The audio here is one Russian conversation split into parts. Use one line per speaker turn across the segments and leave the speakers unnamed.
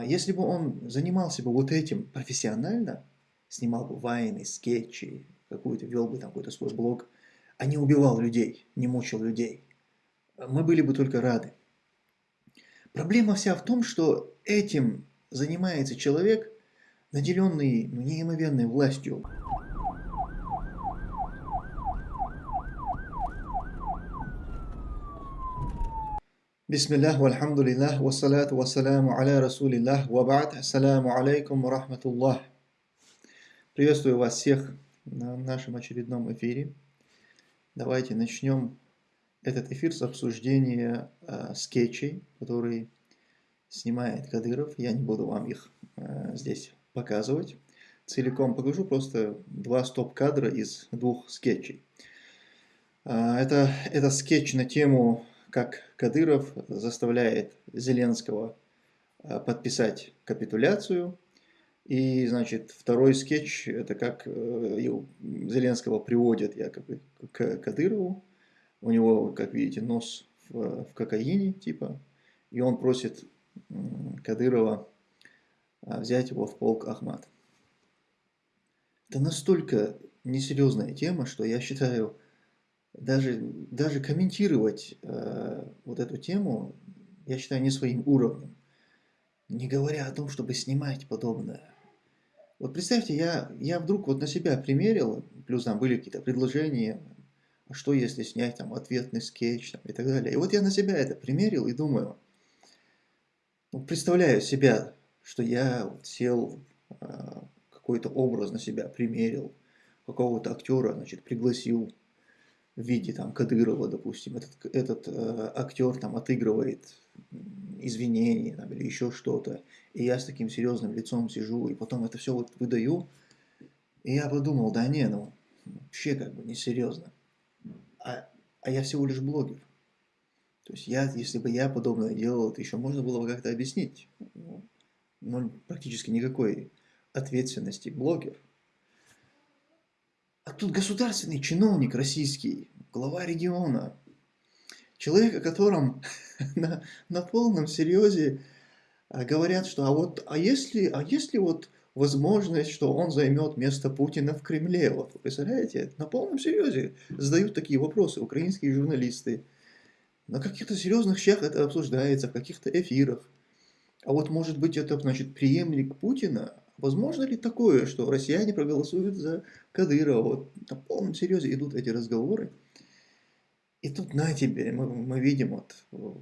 А, если бы он занимался бы вот этим профессионально, снимал бы вайны, скетчи, какую-то, вел бы там какой-то свой блог, а не убивал людей, не мучил людей, мы были бы только рады. Проблема вся в том, что этим занимается человек, наделенный ну, неимоверной властью. Бисмиллах, вальхамдулиллах, вассалату вассаляму аля расулиллах, вабад, ассаляму алейкум рахматуллах. Приветствую вас всех на нашем очередном эфире. Давайте начнем этот эфир с обсуждения э, скетчей, которые снимает Кадыров. Я не буду вам их э, здесь показывать. Целиком покажу просто два стоп-кадра из двух скетчей. Э, это, это скетч на тему как Кадыров заставляет Зеленского э, подписать капитуляцию. И, значит, второй скетч, это как э, Зеленского приводят якобы к Кадырову. У него, как видите, нос в, кокаине, типа. И он просит Кадырова э, взять его в полк Ахмат. Это настолько несерьезная тема, что я считаю, даже, даже комментировать э, вот эту тему, я считаю, не своим уровнем. Не говоря о том, чтобы снимать подобное. Вот представьте, я, я вдруг вот на себя примерил, плюс там были какие-то предложения, а что если снять там ответный скетч там, и так далее. И вот я на себя это примерил и думаю, ну, представляю себя, что я вот сел, э, какой-то образ на себя примерил, какого-то актера, значит, пригласил в виде там Кадырова, допустим, этот, этот э, актер там отыгрывает извинения там, или еще что-то, и я с таким серьезным лицом сижу, и потом это все вот выдаю, и я подумал, да не, ну, вообще как бы несерьезно. А, а я всего лишь блогер. То есть я, если бы я подобное делал, это еще можно было бы как-то объяснить. Но практически никакой ответственности блогер – а тут государственный чиновник российский, глава региона, человек, о котором на, на полном серьезе а, говорят, что а вот, а если, а если вот возможность, что он займет место Путина в Кремле, вот вы представляете, на полном серьезе задают такие вопросы украинские журналисты, на каких-то серьезных щах это обсуждается, в каких-то эфирах. А вот может быть это значит преемник Путина, Возможно ли такое, что россияне проголосуют за Кадырова? Вот на полном серьезе идут эти разговоры. И тут на тебе мы, мы видим, вот,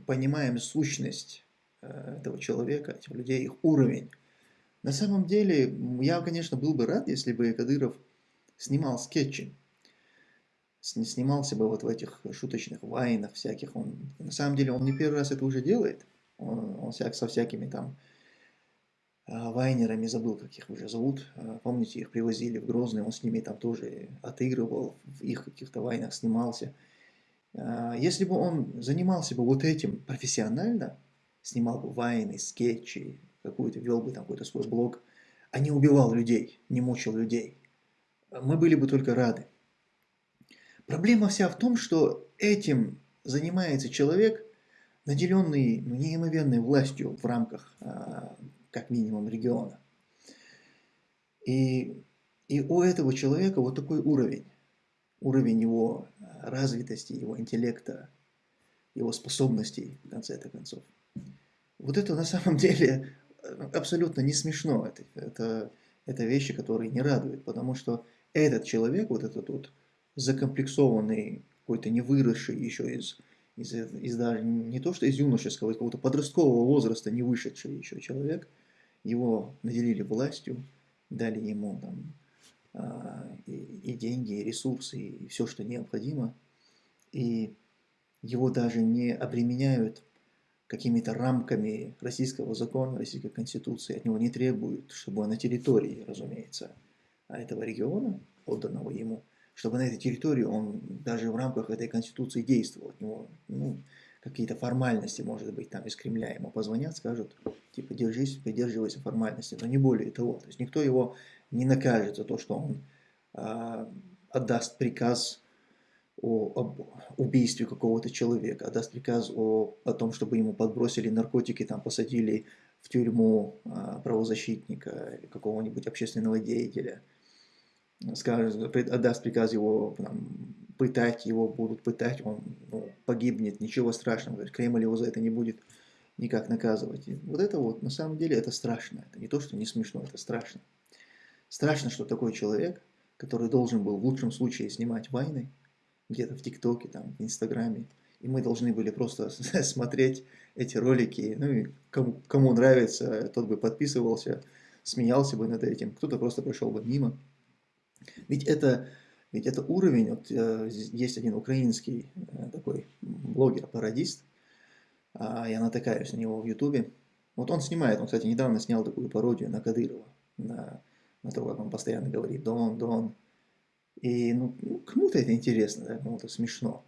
понимаем сущность э, этого человека, этих людей, их уровень. На самом деле, я, конечно, был бы рад, если бы Кадыров снимал скетчи. Снимался бы вот в этих шуточных вайнах всяких. Он, на самом деле, он не первый раз это уже делает. Он, он всяк, со всякими там вайнерами, забыл, как их уже зовут. А, помните, их привозили в Грозный, он с ними там тоже отыгрывал, в их каких-то вайнах снимался. А, если бы он занимался бы вот этим профессионально, снимал бы вайны, скетчи, какую-то, вел бы там какой-то свой блог, а не убивал людей, не мучил людей, мы были бы только рады. Проблема вся в том, что этим занимается человек, наделенный неимоверной властью в рамках как минимум региона. И, и у этого человека вот такой уровень, уровень его развитости, его интеллекта, его способностей, в конце-то концов. Вот это на самом деле абсолютно не смешно. Это, это, это вещи, которые не радуют, потому что этот человек, вот этот вот закомплексованный, какой-то не выросший еще из, из, из даже не то что из юношеского, из какого-то подросткового возраста не вышедший еще человек, его наделили властью, дали ему там, а, и, и деньги, и ресурсы, и все, что необходимо, и его даже не обременяют какими-то рамками российского закона, российской конституции, от него не требуют, чтобы на территории, разумеется, этого региона, отданного ему, чтобы на этой территории он даже в рамках этой конституции действовал. От него ну, какие-то формальности, может быть, там из Кремля ему позвонят, скажут, типа, держись, придерживайся формальности, но не более того. То есть никто его не накажет за то, что он а, отдаст приказ о, об убийстве какого-то человека, отдаст приказ о, о том, чтобы ему подбросили наркотики, там посадили в тюрьму а, правозащитника какого-нибудь общественного деятеля, скажет, отдаст приказ его там, пытать, его будут пытать, он ну, погибнет, ничего страшного, Кремль его за это не будет никак наказывать. И вот это вот, на самом деле, это страшно. Это не то, что не смешно, это страшно. Страшно, что такой человек, который должен был в лучшем случае снимать войны, где-то в ТикТоке, там, в Инстаграме, и мы должны были просто смотреть эти ролики, ну и кому, кому нравится, тот бы подписывался, смеялся бы над этим, кто-то просто прошел бы мимо. Ведь это, ведь это уровень, вот э, есть один украинский э, такой блогер-пародист, э, я натыкаюсь на него в Ютубе, вот он снимает, он, кстати, недавно снял такую пародию на Кадырова, на, на то, как он постоянно говорит «Дон, Дон». И ну, ну кому-то это интересно, да, кому-то смешно.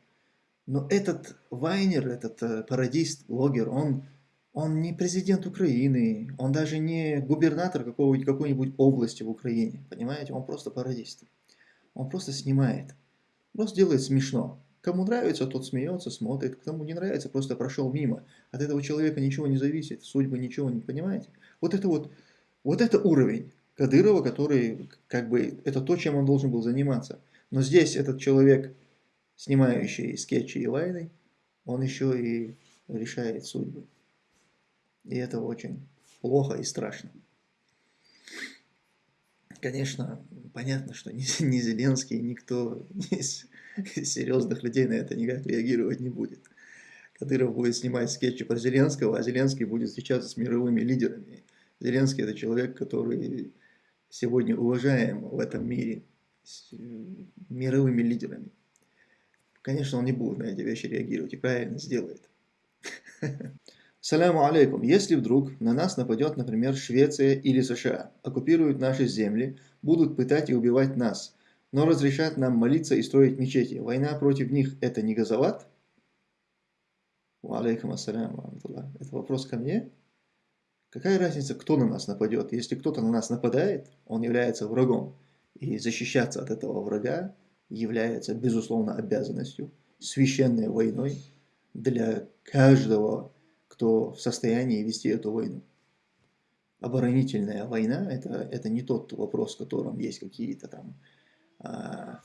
Но этот Вайнер, этот э, пародист, блогер, он, он не президент Украины, он даже не губернатор какой-нибудь области в Украине, понимаете? Он просто пародист. Он просто снимает, просто делает смешно. Кому нравится, тот смеется, смотрит, кому не нравится, просто прошел мимо. От этого человека ничего не зависит, судьбы ничего не понимаете. Вот это вот, вот это уровень Кадырова, который, как бы, это то, чем он должен был заниматься. Но здесь этот человек снимающий скетчи и вайны, он еще и решает судьбы. И это очень плохо и страшно. Конечно, понятно, что ни, ни Зеленский, никто из серьезных людей на это никак реагировать не будет. Кадыров будет снимать скетчи про Зеленского, а Зеленский будет встречаться с мировыми лидерами. Зеленский – это человек, который сегодня уважаем в этом мире с мировыми лидерами. Конечно, он не будет на эти вещи реагировать и правильно сделает. Саляму алейкум. Если вдруг на нас нападет, например, Швеция или США, оккупируют наши земли, будут пытать и убивать нас, но разрешат нам молиться и строить мечети, война против них – это не газоват? Алейкум ассаляму Это вопрос ко мне? Какая разница, кто на нас нападет? Если кто-то на нас нападает, он является врагом. И защищаться от этого врага является, безусловно, обязанностью, священной войной для каждого, кто в состоянии вести эту войну. Оборонительная война это, – это не тот вопрос, в котором есть какие-то там а,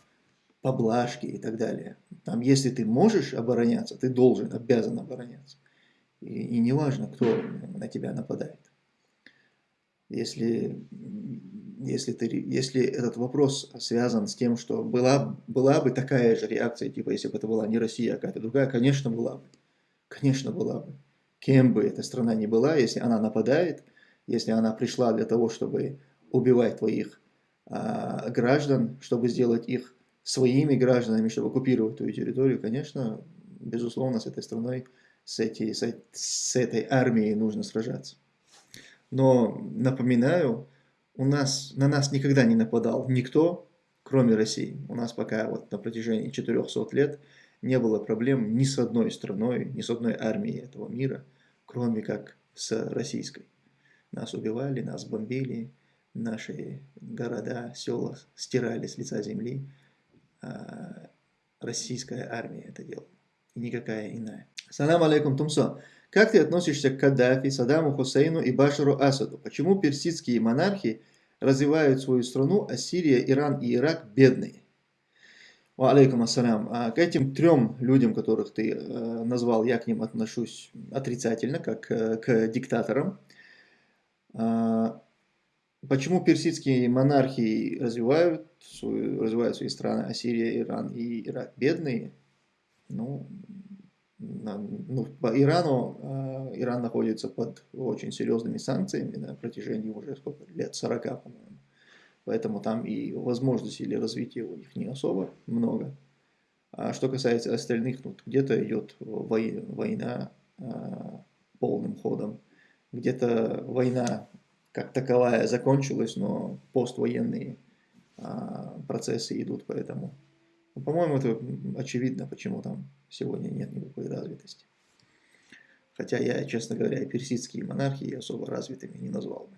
поблажки и так далее. Там, если ты можешь обороняться, ты должен, обязан обороняться. И, и не важно, кто на тебя нападает. Если если, ты, если этот вопрос связан с тем, что была, была бы такая же реакция, типа, если бы это была не Россия, а какая-то другая, конечно, была бы. Конечно, была бы. Кем бы эта страна ни была, если она нападает, если она пришла для того, чтобы убивать твоих а, граждан, чтобы сделать их своими гражданами, чтобы оккупировать твою территорию, конечно, безусловно, с этой страной, с, эти, с, с этой армией нужно сражаться. Но напоминаю, у нас, на нас никогда не нападал никто, кроме России. У нас пока вот на протяжении 400 лет не было проблем ни с одной страной, ни с одной армией этого мира, кроме как с российской. Нас убивали, нас бомбили, наши города, села стирали с лица земли. А российская армия это делала, и никакая иная. Салам алейкум, Тумсо. Как ты относишься к Каддафи, Саддаму Хусейну и Башару Асаду? Почему персидские монархи развивают свою страну, а Сирия, Иран и Ирак бедные? Алейкум ассалям. А к этим трем людям, которых ты э, назвал, я к ним отношусь отрицательно, как э, к диктаторам. А, почему персидские монархии развивают, свою, развивают свои страны, а Сирия, Иран и Ирак бедные? Ну, ну, по Ирану, а, Иран находится под очень серьезными санкциями на протяжении уже сколько лет, 40, по-моему. Поэтому там и возможностей для развития у них не особо много. А что касается остальных, ну, где-то идет война а, полным ходом, где-то война как таковая закончилась, но поствоенные а, процессы идут, поэтому ну, по-моему, это очевидно, почему там сегодня нет никакой развитости. Хотя я, честно говоря, персидские монархии особо развитыми не назвал бы.